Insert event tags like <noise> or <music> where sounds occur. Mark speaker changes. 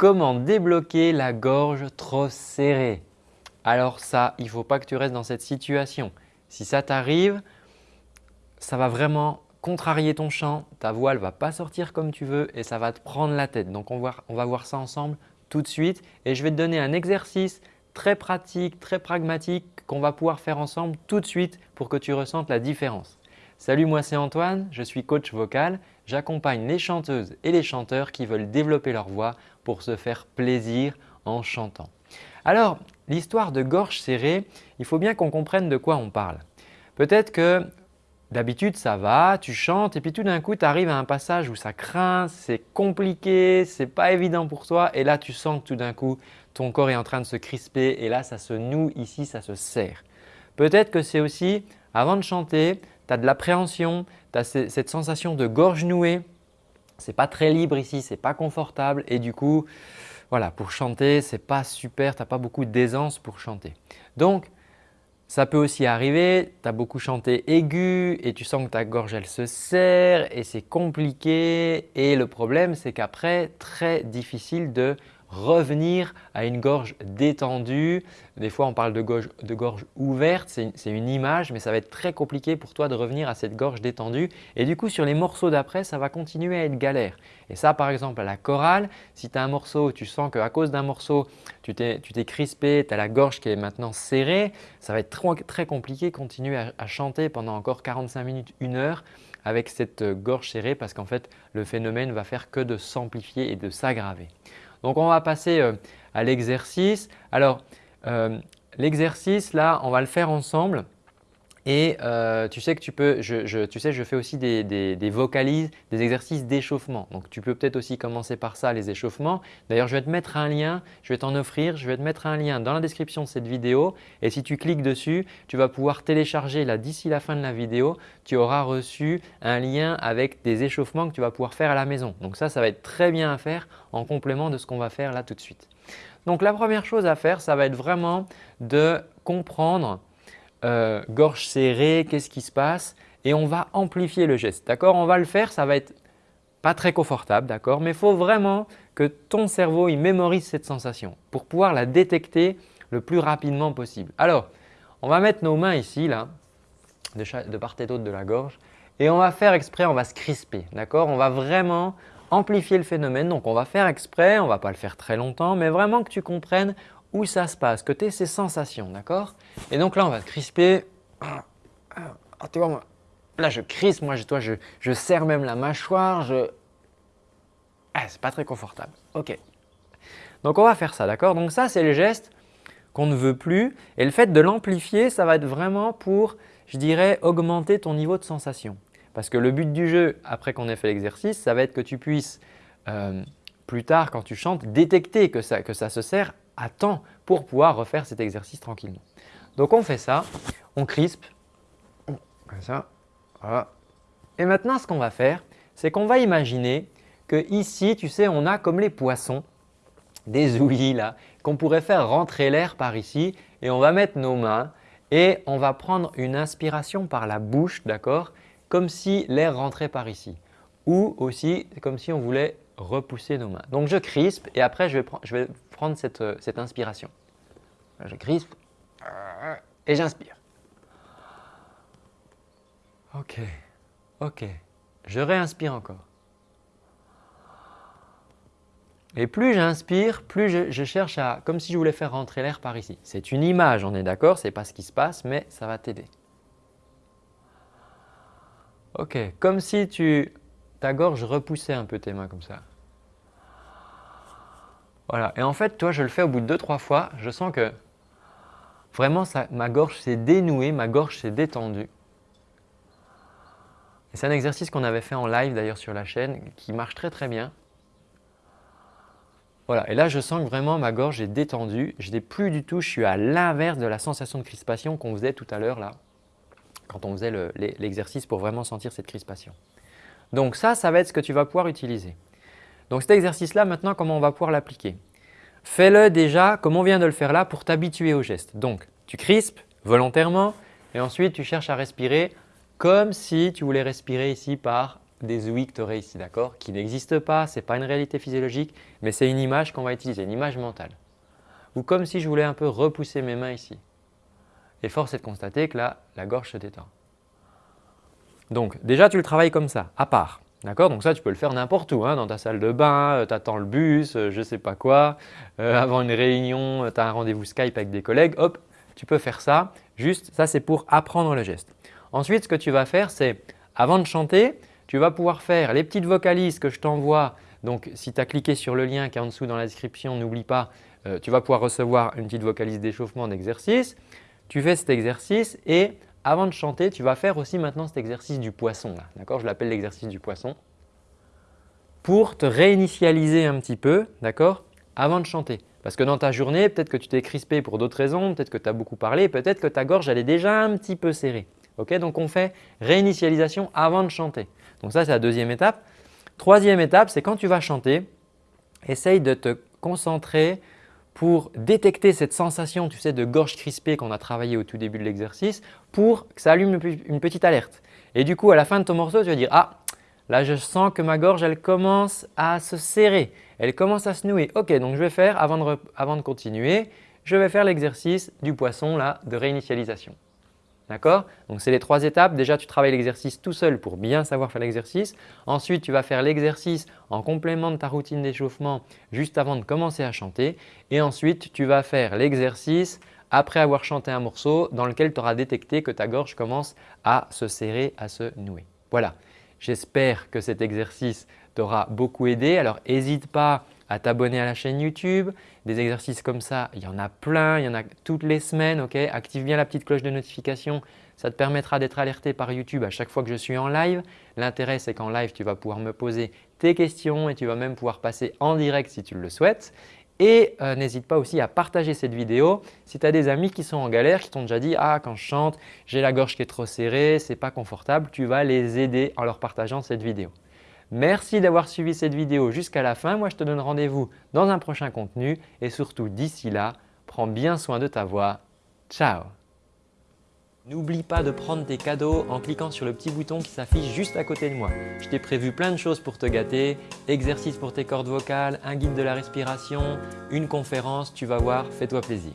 Speaker 1: Comment débloquer la gorge trop serrée? Alors ça, il ne faut pas que tu restes dans cette situation. Si ça t'arrive, ça va vraiment contrarier ton chant, ta voix ne va pas sortir comme tu veux et ça va te prendre la tête. Donc on va, on va voir ça ensemble tout de suite et je vais te donner un exercice très pratique, très pragmatique qu'on va pouvoir faire ensemble tout de suite pour que tu ressentes la différence. Salut, moi c'est Antoine, je suis coach vocal. J'accompagne les chanteuses et les chanteurs qui veulent développer leur voix pour se faire plaisir en chantant. Alors, l'histoire de gorge serrée, il faut bien qu'on comprenne de quoi on parle. Peut-être que d'habitude ça va, tu chantes et puis tout d'un coup tu arrives à un passage où ça craint, c'est compliqué, c'est pas évident pour toi et là tu sens que tout d'un coup ton corps est en train de se crisper et là ça se noue ici, ça se serre. Peut-être que c'est aussi avant de chanter, tu as de l'appréhension, tu as cette sensation de gorge nouée. Ce n'est pas très libre ici, ce n'est pas confortable et du coup, voilà, pour chanter, ce n'est pas super, tu n'as pas beaucoup d'aisance pour chanter. Donc, ça peut aussi arriver, tu as beaucoup chanté aigu et tu sens que ta gorge elle se serre et c'est compliqué et le problème c'est qu'après, très difficile de revenir à une gorge détendue. Des fois, on parle de gorge, de gorge ouverte, c'est une, image, mais ça va être très compliqué pour toi de revenir à cette gorge détendue. Et du coup, sur les morceaux d'après, ça va continuer à être galère. Et ça, par exemple, à la chorale, si tu as un morceau, tu sens qu'à cause d'un morceau, tu t'es crispé, tu as la gorge qui est maintenant serrée, ça va être très, compliqué de continuer à, à chanter pendant encore 45 minutes, une heure avec cette gorge serrée parce qu'en fait, le phénomène va faire que de s'amplifier et de s'aggraver. Donc, on va passer euh, à l'exercice. Alors, euh, l'exercice là, on va le faire ensemble. Et euh, tu sais que tu peux, je, fais aussi des, vocalises, des exercices d'échauffement. Donc, tu peux peut-être aussi commencer par ça, les échauffements. D'ailleurs, je vais te mettre un lien, je vais t'en offrir, je vais te mettre un lien dans la description de cette vidéo. Et si tu cliques dessus, tu vas pouvoir télécharger là d'ici la fin de la vidéo, tu auras reçu un lien avec des échauffements que tu vas pouvoir faire à la maison. Donc ça, ça va être très bien à faire en complément de ce qu'on va faire là tout de suite. Donc, la première chose à faire, ça va être vraiment de comprendre euh, gorge serrée, qu'est-ce qui se passe et on va amplifier le geste. D'accord? On va le faire, ça va être pas très confortable, d'accord? Mais il faut vraiment que ton cerveau il mémorise cette sensation pour pouvoir la détecter le plus rapidement possible. Alors, on va mettre nos mains ici, là, de, part et d'autre de la gorge et on va faire exprès, on va se crisper, d'accord? On va vraiment amplifier le phénomène. Donc, on va faire exprès, on ne va pas le faire très longtemps, mais vraiment que tu comprennes où ça se passe, que tu aies ces sensations, d'accord? Et donc là, on va se crisper. Ah, tu vois, moi, là, je crispe, moi, je, toi, je, je serre même la mâchoire, je… Ah, c'est pas très confortable. Ok. Donc, on va faire ça, d'accord? Donc ça, c'est le geste qu'on ne veut plus et le fait de l'amplifier, ça va être vraiment pour, je dirais, augmenter ton niveau de sensation. Parce que le but du jeu, après qu'on ait fait l'exercice, ça va être que tu puisses euh, plus tard, quand tu chantes, détecter que ça, que ça se sert temps pour pouvoir refaire cet exercice tranquillement. Donc on fait ça, on crispe, comme ça, voilà. Et maintenant ce qu'on va faire, c'est qu'on va imaginer que ici, tu sais, on a comme les poissons, des <laughs> ouïes là, qu'on pourrait faire rentrer l'air par ici et on va mettre nos mains et on va prendre une inspiration par la bouche, d'accord Comme si l'air rentrait par ici ou aussi comme si on voulait repousser nos mains. Donc je crispe et après je vais, prendre cette, euh, cette inspiration. Je crispe et j'inspire. Ok, ok. Je réinspire encore. Et plus j'inspire, plus je, cherche à, comme si je voulais faire rentrer l'air par ici. C'est une image, on est d'accord, ce n'est pas ce qui se passe, mais ça va t'aider. Ok, comme si tu, ta gorge repoussait un peu tes mains comme ça. Voilà. Et en fait, toi, je le fais au bout de deux, trois fois. Je sens que vraiment ma gorge s'est dénouée, ma gorge s'est détendue. C'est un exercice qu'on avait fait en live d'ailleurs sur la chaîne qui marche très très bien. Voilà, et là je sens que vraiment ma gorge est détendue. Je n'ai plus du tout, je suis à l'inverse de la sensation de crispation qu'on faisait tout à l'heure là, quand on faisait l'exercice pour vraiment sentir cette crispation. Donc ça, ça va être ce que tu vas pouvoir utiliser. Donc cet exercice-là, maintenant, comment on va pouvoir l'appliquer? Fais-le déjà comme on vient de le faire là pour t'habituer au geste. Donc, tu crispes volontairement et ensuite tu cherches à respirer comme si tu voulais respirer ici par des ouïes que tu aurais ici, d'accord? Qui n'existe pas, ce n'est pas une réalité physiologique, mais c'est une image qu'on va utiliser, une image mentale. Ou comme si je voulais un peu repousser mes mains ici. Et force est de constater que là, la gorge se détend. Donc déjà, tu le travailles comme ça, à part. D'accord Donc ça, tu peux le faire n'importe où, hein, dans ta salle de bain, euh, tu attends le bus, euh, je sais pas quoi, euh, avant une réunion, tu as un rendez-vous Skype avec des collègues, hop, tu peux faire ça. Juste, ça c'est pour apprendre le geste. Ensuite, ce que tu vas faire, c'est avant de chanter, tu vas pouvoir faire les petites vocalises que je t'envoie. Donc, si tu as cliqué sur le lien qui est en dessous dans la description, n'oublie pas, tu vas pouvoir recevoir une petite vocalise d'échauffement d'exercice. Tu fais cet exercice et avant de chanter, tu vas faire aussi maintenant cet exercice du poisson. D'accord? Je l'appelle l'exercice du poisson. Pour te réinitialiser un petit peu d'accord? Avant de chanter. Parce que dans ta journée, peut-être que tu t'es crispé pour d'autres raisons, peut-être que tu as beaucoup parlé, peut-être que ta gorge elle est déjà un petit peu serrée. Donc on fait réinitialisation avant de chanter. Donc ça c'est la deuxième étape. Troisième étape, c'est quand tu vas chanter, essaye de te concentrer pour détecter cette sensation tu sais, de gorge crispée qu'on a travaillé au tout début de l'exercice pour que ça allume une petite alerte. Et du coup, à la fin de ton morceau, tu vas dire « Ah, là je sens que ma gorge elle commence à se serrer, elle commence à se nouer. Ok, donc je vais faire, avant de, avant de continuer, je vais faire l'exercice du poisson là, de réinitialisation. D'accord? Donc, c'est les trois étapes. Déjà, tu travailles l'exercice tout seul pour bien savoir faire l'exercice. Ensuite, tu vas faire l'exercice en complément de ta routine d'échauffement juste avant de commencer à chanter. Et ensuite, tu vas faire l'exercice après avoir chanté un morceau dans lequel tu auras détecté que ta gorge commence à se serrer, à se nouer. Voilà, j'espère que cet exercice t'aura beaucoup aidé. Alors, n'hésite pas à t'abonner à la chaîne YouTube. Des exercices comme ça, il y en a plein, il y en a toutes les semaines. ok? Active bien la petite cloche de notification, ça te permettra d'être alerté par YouTube à chaque fois que je suis en live. L'intérêt, c'est qu'en live, tu vas pouvoir me poser tes questions et tu vas même pouvoir passer en direct si tu le souhaites. Et euh, n'hésite pas aussi à partager cette vidéo si tu as des amis qui sont en galère, qui t'ont déjà dit « Ah, quand je chante, j'ai la gorge qui est trop serrée, ce n'est pas confortable », tu vas les aider en leur partageant cette vidéo. Merci d'avoir suivi cette vidéo jusqu'à la fin. Moi, je te donne rendez-vous dans un prochain contenu et surtout d'ici là, prends bien soin de ta voix. Ciao N'oublie pas de prendre tes cadeaux en cliquant sur le petit bouton qui s'affiche juste à côté de moi. Je t'ai prévu plein de choses pour te gâter, exercices pour tes cordes vocales, un guide de la respiration, une conférence, tu vas voir, fais-toi plaisir.